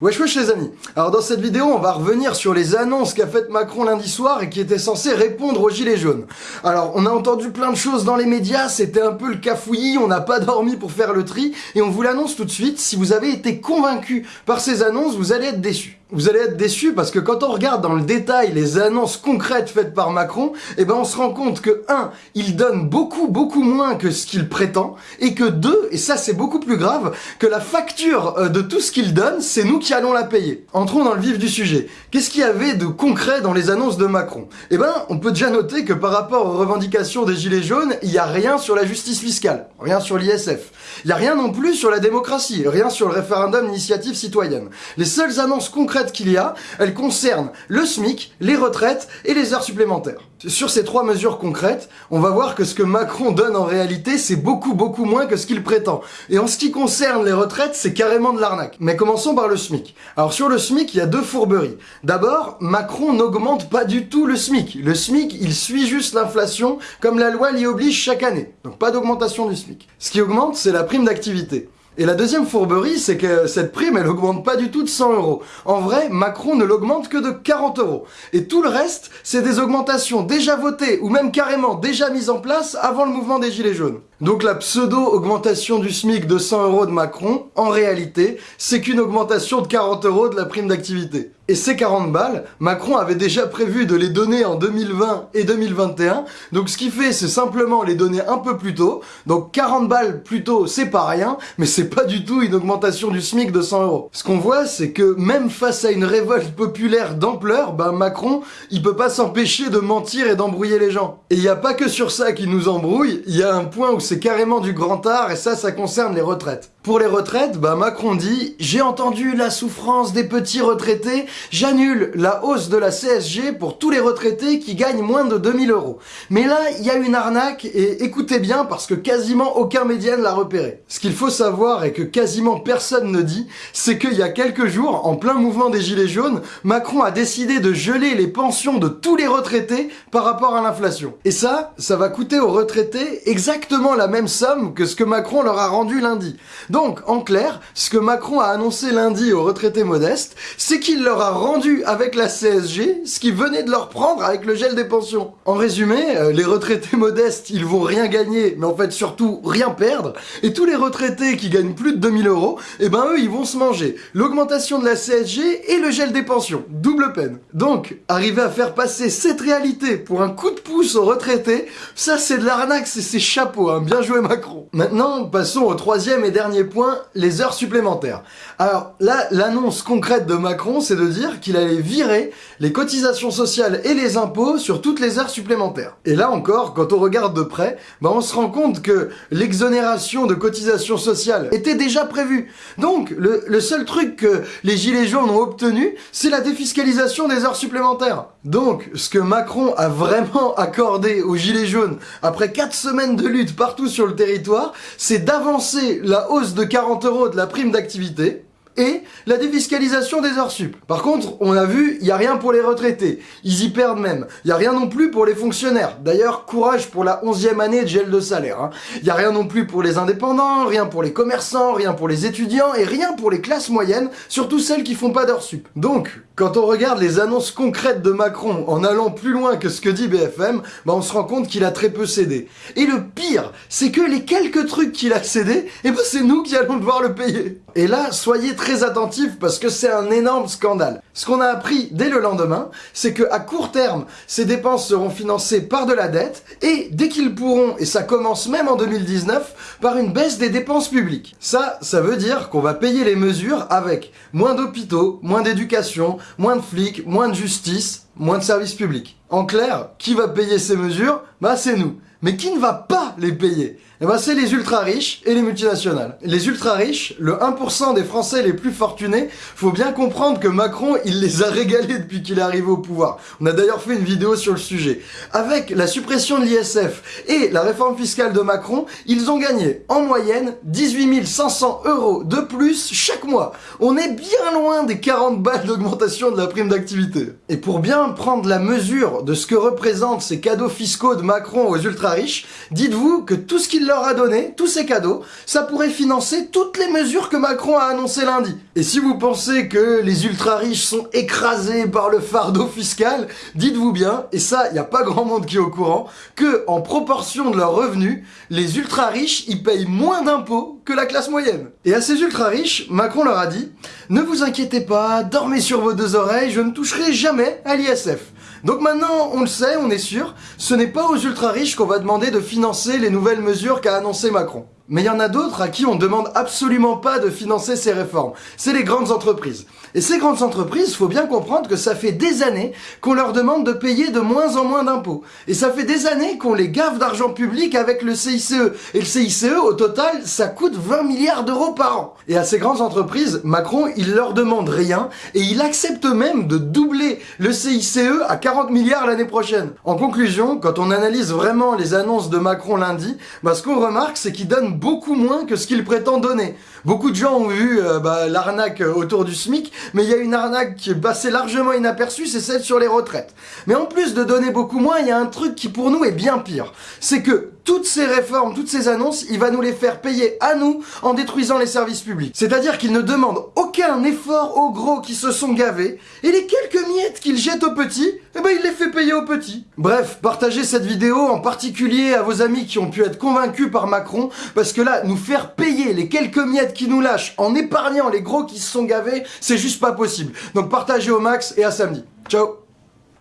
Wesh wesh les amis Alors dans cette vidéo, on va revenir sur les annonces qu'a faites Macron lundi soir et qui étaient censées répondre aux gilets jaunes. Alors, on a entendu plein de choses dans les médias, c'était un peu le cafouillis, on n'a pas dormi pour faire le tri, et on vous l'annonce tout de suite, si vous avez été convaincu par ces annonces, vous allez être déçus. Vous allez être déçus parce que quand on regarde dans le détail les annonces concrètes faites par Macron, eh ben on se rend compte que 1. Il donne beaucoup beaucoup moins que ce qu'il prétend, et que 2. Et ça c'est beaucoup plus grave, que la facture euh, de tout ce qu'il donne, c'est nous qui allons la payer. Entrons dans le vif du sujet. Qu'est-ce qu'il y avait de concret dans les annonces de Macron? Eh ben on peut déjà noter que par rapport aux revendications des Gilets jaunes, il n'y a rien sur la justice fiscale, rien sur l'ISF. Il n'y a rien non plus sur la démocratie, rien sur le référendum d'initiative citoyenne. Les seules annonces concrètes qu'il y a, elles concernent le SMIC, les retraites et les heures supplémentaires. Sur ces trois mesures concrètes, on va voir que ce que Macron donne en réalité, c'est beaucoup beaucoup moins que ce qu'il prétend. Et en ce qui concerne les retraites, c'est carrément de l'arnaque. Mais commençons par le SMIC. Alors sur le SMIC, il y a deux fourberies. D'abord, Macron n'augmente pas du tout le SMIC. Le SMIC, il suit juste l'inflation comme la loi l'y oblige chaque année. Donc pas d'augmentation du SMIC. Ce qui augmente, c'est la prime d'activité. Et la deuxième fourberie, c'est que cette prime, elle augmente pas du tout de 100 euros. En vrai, Macron ne l'augmente que de 40 euros. Et tout le reste, c'est des augmentations déjà votées ou même carrément déjà mises en place avant le mouvement des Gilets jaunes. Donc la pseudo-augmentation du SMIC de 100 euros de Macron, en réalité, c'est qu'une augmentation de 40 euros de la prime d'activité. Et ces 40 balles, Macron avait déjà prévu de les donner en 2020 et 2021, donc ce qu'il fait, c'est simplement les donner un peu plus tôt. Donc 40 balles plus tôt, c'est pas rien, mais c'est pas du tout une augmentation du SMIC de 100 euros. Ce qu'on voit, c'est que même face à une révolte populaire d'ampleur, ben Macron, il peut pas s'empêcher de mentir et d'embrouiller les gens. Et il y a pas que sur ça qu'il nous embrouille, il y a un point où c'est carrément du grand art et ça, ça concerne les retraites. Pour les retraites, bah Macron dit « J'ai entendu la souffrance des petits retraités, j'annule la hausse de la CSG pour tous les retraités qui gagnent moins de 2000 euros. » Mais là, il y a une arnaque et écoutez bien parce que quasiment aucun média ne l'a repéré. Ce qu'il faut savoir et que quasiment personne ne dit, c'est qu'il y a quelques jours, en plein mouvement des Gilets jaunes, Macron a décidé de geler les pensions de tous les retraités par rapport à l'inflation. Et ça, ça va coûter aux retraités exactement la même somme que ce que Macron leur a rendu lundi. En clair, ce que Macron a annoncé lundi aux retraités modestes, c'est qu'il leur a rendu avec la CSG ce qu'ils venaient de leur prendre avec le gel des pensions. En résumé, euh, les retraités modestes, ils vont rien gagner, mais en fait surtout rien perdre, et tous les retraités qui gagnent plus de 2000 euros, eh ben eux, ils vont se manger l'augmentation de la CSG et le gel des pensions. Double peine. Donc, arriver à faire passer cette réalité pour un coup de pouce aux retraités, ça c'est de l'arnaque, c'est ses chapeaux, hein. bien joué Macron. Maintenant, passons au troisième et dernier les heures supplémentaires. Alors là, l'annonce concrète de Macron, c'est de dire qu'il allait virer les cotisations sociales et les impôts sur toutes les heures supplémentaires. Et là encore, quand on regarde de près, bah on se rend compte que l'exonération de cotisations sociales était déjà prévue. Donc, le, le seul truc que les gilets jaunes ont obtenu, c'est la défiscalisation des heures supplémentaires. Donc, ce que Macron a vraiment accordé aux gilets jaunes après 4 semaines de lutte partout sur le territoire, c'est d'avancer la hausse de 40 euros de la prime d'activité, et la défiscalisation des heures sup. Par contre, on a vu, il n'y a rien pour les retraités. Ils y perdent même. Il n'y a rien non plus pour les fonctionnaires. D'ailleurs, courage pour la onzième année de gel de salaire. Hein. Il n'y a rien non plus pour les indépendants, rien pour les commerçants, rien pour les étudiants et rien pour les classes moyennes, surtout celles qui font pas d'heures sup. Donc, quand on regarde les annonces concrètes de Macron en allant plus loin que ce que dit BFM, bah on se rend compte qu'il a très peu cédé. Et le pire, c'est que les quelques trucs qu'il a cédé, eh ben c'est nous qui allons devoir le payer. Et là, soyez très très attentif parce que c'est un énorme scandale. Ce qu'on a appris dès le lendemain, c'est que à court terme, ces dépenses seront financées par de la dette et dès qu'ils pourront, et ça commence même en 2019, par une baisse des dépenses publiques. Ça, ça veut dire qu'on va payer les mesures avec moins d'hôpitaux, moins d'éducation, moins de flics, moins de justice, moins de services publics. En clair, qui va payer ces mesures? Bah c'est nous. Mais qui ne va pas les payer eh ben c'est les ultra riches et les multinationales. Les ultra riches, le 1% des Français les plus fortunés, faut bien comprendre que Macron, il les a régalés depuis qu'il est arrivé au pouvoir. On a d'ailleurs fait une vidéo sur le sujet. Avec la suppression de l'ISF et la réforme fiscale de Macron, ils ont gagné en moyenne 18 500 euros de plus chaque mois. On est bien loin des 40 balles d'augmentation de la prime d'activité. Et pour bien prendre la mesure de ce que représentent ces cadeaux fiscaux de Macron aux ultra riches, dites-vous que tout ce qu'il leur a donné, tous ces cadeaux, ça pourrait financer toutes les mesures que Macron a annoncées lundi. Et si vous pensez que les ultra riches sont écrasés par le fardeau fiscal, dites-vous bien, et ça, il n'y a pas grand monde qui est au courant, que en proportion de leurs revenus, les ultra riches, ils payent moins d'impôts la classe moyenne. Et à ces ultra riches, Macron leur a dit, ne vous inquiétez pas, dormez sur vos deux oreilles, je ne toucherai jamais à l'ISF. Donc maintenant, on le sait, on est sûr, ce n'est pas aux ultra riches qu'on va demander de financer les nouvelles mesures qu'a annoncé Macron. Mais il y en a d'autres à qui on demande absolument pas de financer ces réformes. C'est les grandes entreprises. Et ces grandes entreprises, faut bien comprendre que ça fait des années qu'on leur demande de payer de moins en moins d'impôts. Et ça fait des années qu'on les gave d'argent public avec le CICE. Et le CICE, au total, ça coûte 20 milliards d'euros par an. Et à ces grandes entreprises, Macron, il leur demande rien et il accepte même de doubler le CICE à 40 milliards l'année prochaine. En conclusion, quand on analyse vraiment les annonces de Macron lundi, bah, ce qu'on remarque, c'est qu'il donne beaucoup moins que ce qu'il prétend donner. Beaucoup de gens ont vu euh, bah, l'arnaque autour du SMIC, mais il y a une arnaque qui est passée largement inaperçue, c'est celle sur les retraites. Mais en plus de donner beaucoup moins, il y a un truc qui pour nous est bien pire. C'est que toutes ces réformes, toutes ces annonces, il va nous les faire payer à nous en détruisant les services publics. C'est-à-dire qu'il ne demande aucun effort aux gros qui se sont gavés, et les quelques miettes qu'il jette aux petits, eh ben il les fait payer aux petits. Bref, partagez cette vidéo en particulier à vos amis qui ont pu être convaincus par Macron, parce que là, nous faire payer les quelques miettes qui nous lâchent en épargnant les gros qui se sont gavés, c'est juste pas possible. Donc partagez au max et à samedi. Ciao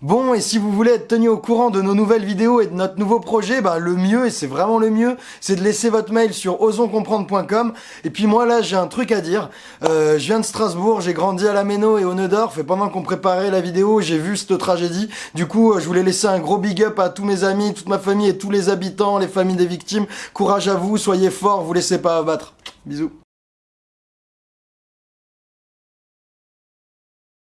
Bon, et si vous voulez être tenu au courant de nos nouvelles vidéos et de notre nouveau projet, bah, le mieux, et c'est vraiment le mieux, c'est de laisser votre mail sur osonscomprendre.com. Et puis moi, là, j'ai un truc à dire. Euh, je viens de Strasbourg, j'ai grandi à la Méno et au Neudorf, et pendant qu'on préparait la vidéo, j'ai vu cette tragédie. Du coup, euh, je voulais laisser un gros big up à tous mes amis, toute ma famille et tous les habitants, les familles des victimes. Courage à vous, soyez forts, vous laissez pas abattre. Bisous.